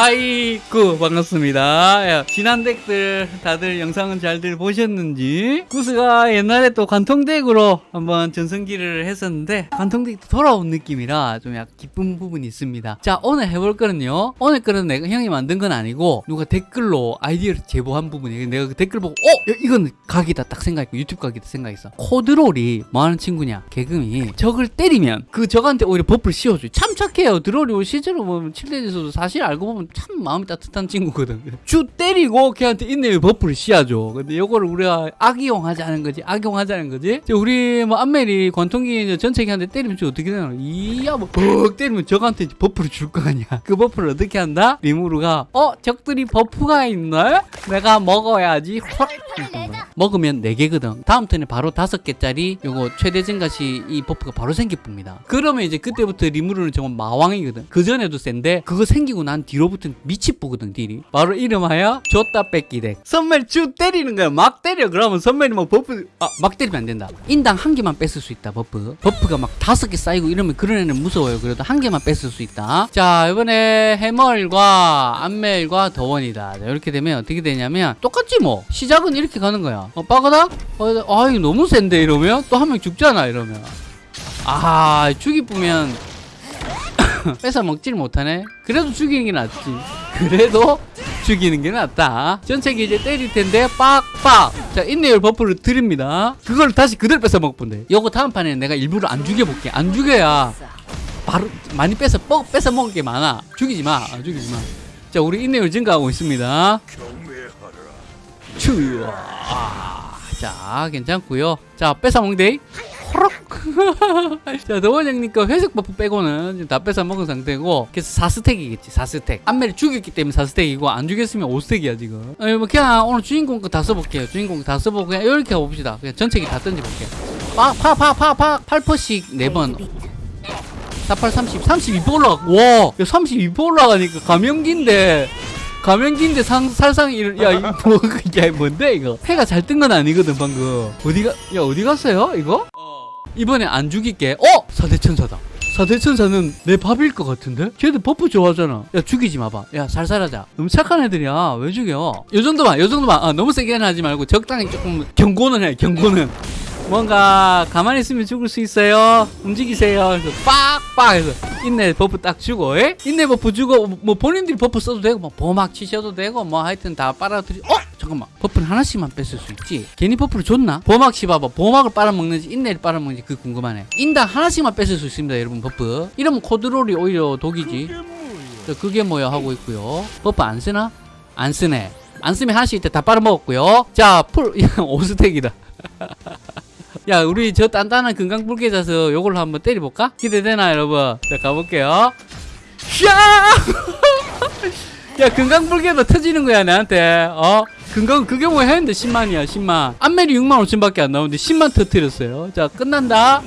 하이구 반갑습니다. 야, 지난 덱들 다들 영상은 잘들 보셨는지 구스가 옛날에 또 관통덱으로 한번 전성기를 했었는데 관통덱도 돌아온 느낌이라 좀 약간 기쁜 부분이 있습니다. 자 오늘 해볼 거는요. 오늘 거는 내가 형이 만든 건 아니고 누가 댓글로 아이디어를 제보한 부분이에요. 내가 그 댓글 보고 어? 야, 이건 각이다 딱 생각했고 유튜브 각이다 생각했어. 코드롤이 뭐하는 친구냐 개금이 적을 때리면 그 적한테 오히려 버프를 씌워줘요. 참 착해요. 드롤이 실제로 보면 7대에서도 사실 알고 보면 참 마음이 따뜻한 친구거든. 주 때리고 걔한테 인내의 버프를 씌워줘. 근데 이거를 우리가 악이용하자는 거지. 악용하자는 거지. 우리 뭐 안멜이 관통기 전체기한테 때리면 저 어떻게 되나? 이야 뭐벅 때리면 적한테 버프를 줄 거 아니야. 그 버프를 어떻게 한다? 리무르가 어 적들이 버프가 있네? 내가 먹어야지. 확 먹으면 4개거든. 다음 턴에 바로 5개짜리 요거 최대 증가시 이 버프가 바로 생깁니다. 그러면 이제 그때부터 리무르는 정말 마왕이거든. 그 전에도 센데 그거 생기고 난 뒤로 부터는 미치 보거든 딜이. 바로 이름하여 줬다 뺏기 덱. 선멜 쭉 때리는 거야. 막 때려. 그러면 선멜이 막 버프 아 막 때리면 안 된다. 인당 한 개만 뺏을 수 있다 버프. 버프가 막 다섯 개 쌓이고 이러면 그런 애는 무서워요. 그래도 한 개만 뺏을 수 있다. 자 이번에 해멀과 안멜과 더원이다. 자, 이렇게 되면 어떻게 되냐면 똑같지 뭐. 시작은 이렇게 가는 거야. 어, 빠가닥? 어, 아, 이거 너무 센데, 이러면? 또 한 명 죽잖아, 이러면. 아, 죽이 뿌면, 뺏어 먹질 못하네? 그래도 죽이는 게 낫지. 그래도 죽이는 게 낫다. 전체기 이제 때릴 텐데, 빡빡! 자, 인내율 버프를 드립니다. 그걸 다시 그대로 뺏어 먹본데. 요거 다음 판에는 내가 일부러 안 죽여볼게. 안 죽여야, 바로, 많이 뺏어, 뺏어, 뺏어 먹을 게 많아. 죽이지 마. 아, 죽이지 마. 자, 우리 인내율 증가하고 있습니다. 추 아, 자 괜찮고요 자 뺏어먹대 호록 자 더원형님 거 회색 버프 빼고는 지금 다 뺏어 먹은 상태고 그래서 4스택이겠지 4스택 안멜이 죽였기 때문에 4스택이고 안 죽였으면 5스택이야 지금 아니 뭐 그냥 오늘 주인공 거 다 써볼게요 주인공 거다 써보고 그냥 이렇게 해봅시다 그냥 전체기 다 던져볼게요 파파파파파 8퍼씩 4번 48, 30, 32% 올라가. 와, 32% 올라가니까 감염기인데. 감염기인데 상, 살상, 일, 야, 이거 뭐, 야, 뭔데, 이거? 패가 잘 뜬 건 아니거든, 방금. 어디가, 야, 어디 갔어요, 이거? 이번에 안 죽일게. 어! 사대천사다. 사대천사는 내 밥일 것 같은데? 걔들 버프 좋아하잖아. 야, 죽이지 마봐. 야, 살살하자. 너무 착한 애들이야. 왜 죽여? 요 정도만, 요 정도만. 아, 너무 세게는 하지 말고 적당히 조금 경고는 해, 경고는. 뭔가 가만히 있으면 죽을 수 있어요. 움직이세요. 그래서 빡빡 해서 인내 버프 딱 주고, 에? 인내 버프 주고 뭐 본인들이 버프 써도 되고 뭐 보막 치셔도 되고 뭐 하여튼 다 빨아들이. 어? 잠깐만. 버프는 하나씩만 뺏을 수 있지. 괜히 버프를 줬나? 보막 씹어봐. 보막을 빨아먹는지 인내를 빨아먹는지 그 궁금하네. 인당 하나씩만 뺏을 수 있습니다, 여러분 버프. 이러면 코드롤이 오히려 독이지. 자, 그게 뭐야 하고 있고요. 버프 안 쓰나? 안 쓰네. 안 쓰면 하나씩 이때 다 빨아먹었고요. 자, 풀 5스택이다. 야 우리 저 단단한 금강불개 자서 요걸로 한번 때려볼까? 기대되나 여러분? 자 가볼게요. 야! 금강불개도 터지는 거야 나한테. 어? 금강 그게 뭐야 했는데? 10만이야 10만. 안멜이 6만 5천밖에 안 나오는데 10만 터트렸어요. 자 끝난다.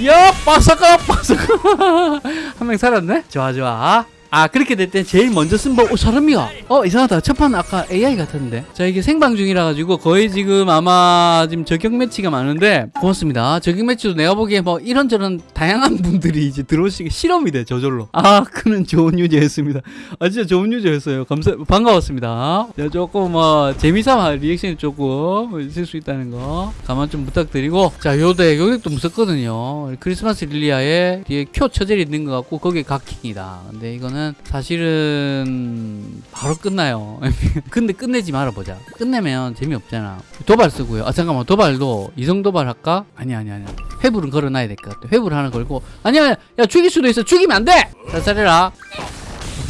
이야 빠삭아 빠삭아. 한 명 살았네? 좋아 좋아 아 그렇게 될땐 제일 먼저 쓴법 어, 사람이야. 어 이상하다. 첫판 아까 AI 같았는데. 자 이게 생방 중이라 가지고 거의 지금 아마 지금 저격 매치가 많은데 고맙습니다. 저격 매치도 내가 보기에 뭐 이런저런 다양한 분들이 이제 들어오시기 실험이 돼 저절로. 아 그는 좋은 유저였습니다. 아 진짜 좋은 유저였어요. 감사 반가웠습니다. 자 조금 뭐 재미삼아 리액션이 조금 있을 수 있다는 거 가만 좀 부탁드리고. 자 요대 요덱도 무섭거든요. 크리스마스 릴리아에 뒤에 큐 처젤이 있는 것 같고 거기에 각킹이다. 근데 이거는 사실은 바로 끝나요. 근데 끝내지 말아보자. 끝내면 재미없잖아. 도발 쓰고요. 아 잠깐만 도발도 이성 도발 할까? 아니 아니 아니. 회불은 걸어놔야 될 것 같아. 회불 하나 걸고 아니야 야 죽일 수도 있어. 죽이면 안 돼. 살살해라.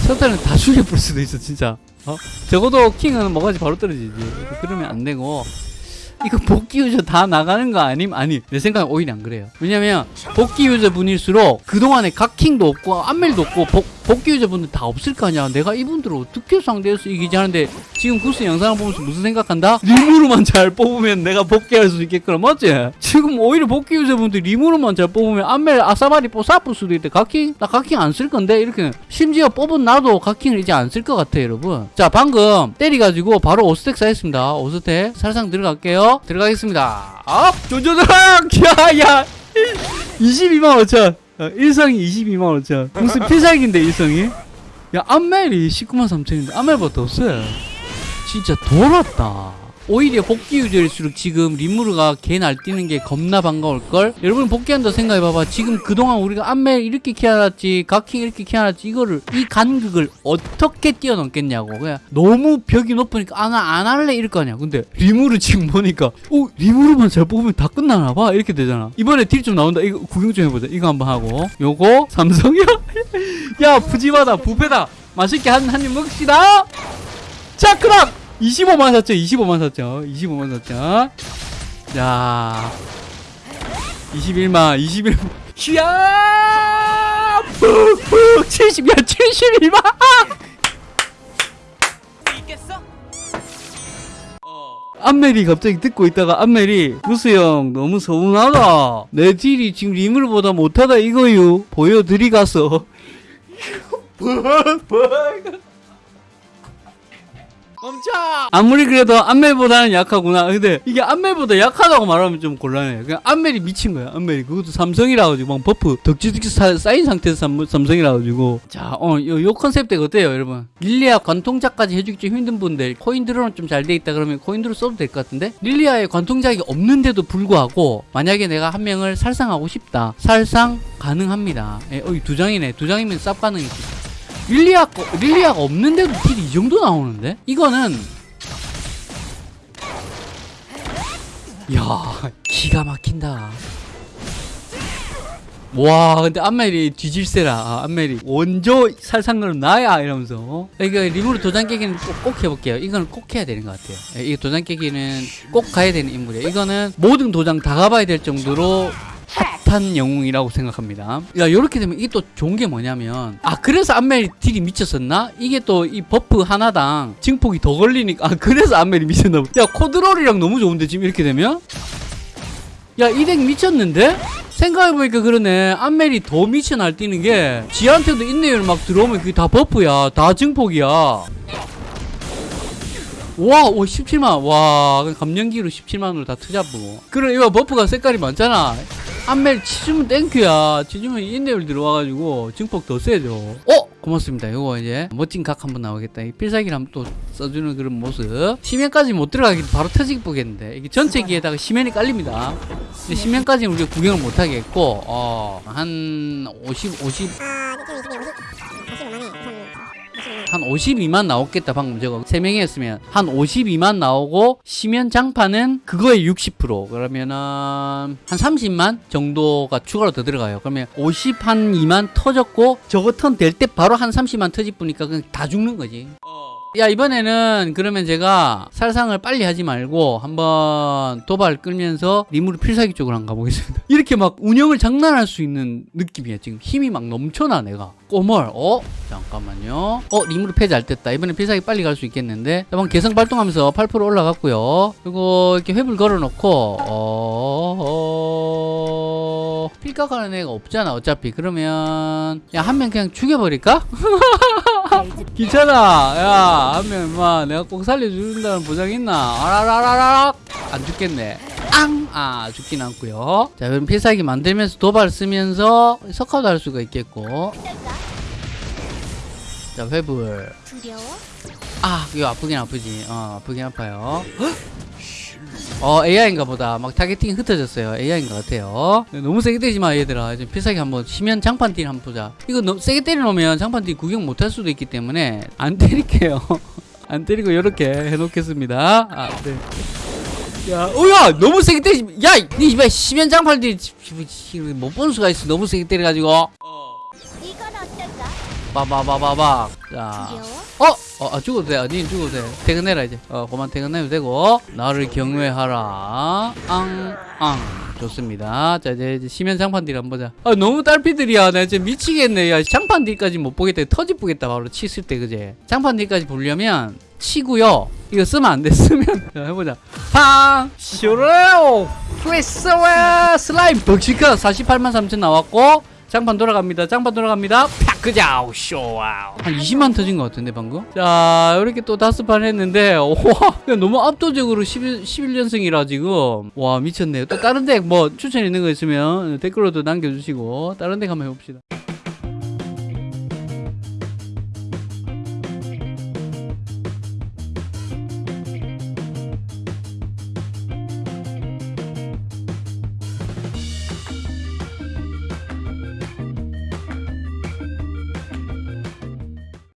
선타는 다 죽여 볼 수도 있어 진짜. 어? 적어도 킹은 뭐가지 바로 떨어지지. 그러면 안 되고. 이거 복귀 유저 다 나가는 거 아님? 아니 내 생각엔 오히려 안 그래요 왜냐면 복귀 유저 분일수록 그동안에 각킹도 없고 안멜도 없고 복, 복귀 유저 분들 다 없을 거 아니야 내가 이분들을 어떻게 상대해서 이기지 하는데 지금 구스 영상을 보면서 무슨 생각한다? 리무르만 잘 뽑으면 내가 복귀할 수 있겠구나 맞지? 지금 오히려 복귀 유저 분들 리무르만 잘 뽑으면 안멜 아사바리 뽀사뿔 수도 있대 각킹? 나 각킹 안 쓸 건데 이렇게 심지어 뽑은 나도 각킹을 이제 안 쓸 것 같아 여러분 자 방금 때리가지고 바로 5스택 쌓였습니다 5스택 살상 들어갈게요 들어가겠습니다 업! 조조드랑! 야야 22만 5천 어, 일성이 22만 5천 무슨 필살기인데 일성이 야 안멜이 19만 3천인데 안멜보다 더 세. 진짜 돌았다. 오히려 복귀 유저일수록 지금 리무르가 개 날뛰는 게 겁나 반가울걸? 여러분 복귀한다 생각해봐봐. 지금 그동안 우리가 안멜 이렇게 키워놨지, 가킹 이렇게 키워놨지, 이거를, 이 간극을 어떻게 뛰어넘겠냐고. 그냥 너무 벽이 높으니까, 아, 나 안 할래? 이럴 거 아니야. 근데 리무르 지금 보니까, 오, 리무르만 잘 뽑으면 다 끝나나봐? 이렇게 되잖아. 이번에 딜 좀 나온다. 이거 구경 좀 해보자. 이거 한번 하고. 요거, 삼성이야? 야, 푸짐하다. 부패다. 맛있게 한, 한 입 먹읍시다. 자, 그럼 25만 샀죠. 25만 샀죠. 25만 샀죠. 자, 21만, 21만. 야! 푹푹 70, 야, 71만! 안멜이 갑자기 듣고 있다가 안멜이 구스 형 너무 서운하다 내 딜이 지금 리물보다 못하다 이거유 보여드리가서 멈춰! 아무리 그래도 안멜보다는 약하구나. 근데 이게 안멜보다 약하다고 말하면 좀 곤란해. 그냥 안멜이 미친 거야. 안멜이 그것도 삼성이라 가지고 막 버프 덕지덕지 사- 쌓인 상태에서 삼, 삼성이라 가지고 자, 어, 요, 요 컨셉 어때요, 여러분? 릴리아 관통작까지 해주기 좀 힘든 분들 코인 드롤은 좀 잘 돼 있다 그러면 코인 드롤 써도 될 것 같은데 릴리아에 관통작이 없는데도 불구하고 만약에 내가 한 명을 살상하고 싶다. 살상 가능합니다. 예, 어, 이두 장이네. 두 장이면 쌉 가능이지. 릴리아 거, 릴리아가 없는데도 딜이 이 정도 나오는데? 이거는 야 기가 막힌다. 와 근데 안멜이 뒤질세라. 아, 안멜이 원조 살상은 나야 이러면서. 이거 리무르 도장 깨기는 꼭, 꼭 해볼게요. 이거는 꼭 해야 되는 것 같아요. 예, 이 도장 깨기는 꼭 가야 되는 인물이에요. 이거는 모든 도장 다 가봐야 될 정도로 핫한 영웅이라고 생각합니다. 야, 요렇게 되면 이게 또 좋은 게 뭐냐면, 아, 그래서 안멜이 딜이 미쳤었나? 이게 또 이 버프 하나당 증폭이 더 걸리니까, 아, 그래서 안멜이 미쳤나 보다. 야, 코드롤이랑 너무 좋은데, 지금 이렇게 되면? 야, 이 덱 미쳤는데? 생각해보니까 그러네. 안멜이 더 미쳐 날뛰는 게, 지한테도 인내율 막 들어오면 그게 다 버프야. 다 증폭이야. 와, 오, 17만. 와, 그냥 감량기로 17만으로 다 투잡고. 그래, 이거 버프가 색깔이 많잖아. 안멜 치주면 thank you야. 치주면 인내율 들어와가지고 증폭 더 세죠. 어? 고맙습니다. 이거 이제 멋진 각 한번 나오겠다. 이 필살기를 한번 또 써주는 그런 모습. 시면까지 못 들어가기 바로 터지기 보겠는데. 이게 전체 기에다가 시면이 깔립니다. 근데 시면까지는 우리가 구경을 못 하겠고, 어, 한 50, 50, 한 52만 나왔겠다 방금 저거 3명이 했으면. 한 52만 나오고 시면 장판은 그거의 60% 그러면은 한 30만 정도가 추가로 더 들어가요. 그러면 50 한 2만 터졌고 저거 턴 될 때 바로 한 30만 터질 뿐이니까 그냥 다 죽는 거지 야 이번에는 그러면 제가 살상을 빨리 하지 말고 한번 도발 끌면서 리무르 필살기 쪽으로 한번 가보겠습니다. 이렇게 막 운영을 장난할 수 있는 느낌이야. 지금 힘이 막 넘쳐나 내가. 꼬멀. 어? 잠깐만요. 어 리무르 패잘 됐다. 이번엔 필살기 빨리 갈 수 있겠는데? 한번 개성 발동하면서 8% 올라갔고요. 그리고 이렇게 회불 걸어놓고 어... 필각하는 애가 없잖아 어차피. 그러면 야 한 명 그냥 죽여버릴까? 귀찮아. 야 하면 임마 내가 꼭 살려준다는 보장 있나? 아라라라락 안 죽겠네. 앙 아 죽진 않고요. 자 그럼 필살기 만들면서 도발 쓰면서 석화도 할 수가 있겠고. 자 회불? 아 이거 아프긴 아프지. 어 아프긴 아파요 어 AI인가 보다. 막 타겟팅이 흩어졌어요. AI인가 같아요. 너무 세게 때리지 마 얘들아. 지금 필살기 한번 치면 장판 딜 한번 보자. 이거 너무 세게 때려놓으면 장판 딜 구경 못할 수도 있기 때문에 안 때릴게요. 안 때리고 이렇게 해놓겠습니다. 아, 네. 야, 오야! 너무 세게 때리지 야, 니 이봐 시면 장판 딜못 보는 수가 있어. 너무 세게 때려가지고. 이건 어떨까? 빠바바바박 자? 어? 어, 아, 죽어도 돼. 니 죽어도 돼. 퇴근해라, 이제. 어, 그만 퇴근해도 되고. 나를 경외하라. 앙, 앙. 좋습니다. 자, 이제, 이제 시면 장판딜 한번 보자. 아, 너무 딸피들이야. 나 진짜 미치겠네. 야, 장판딜까지 못 보겠다. 터지쁘겠다. 바로 치실 때, 그제? 장판딜까지 보려면, 치고요. 이거 쓰면 안 돼. 쓰면. 자, 해보자. 팡! 쇼레오! 프레스웨 슬라임 벅시카 48만 3천 나왔고, 장판 돌아갑니다. 장판 돌아갑니다. 팍 그자 쇼와우. 한 20만 터진 것 같은데 방금. 자 이렇게 또 다섯 판 했는데 와 너무 압도적으로 11, 11연승이라 지금 와 미쳤네요. 또 다른 덱 뭐 추천 있는 거 있으면 댓글로도 남겨주시고 다른 덱 한번 해봅시다.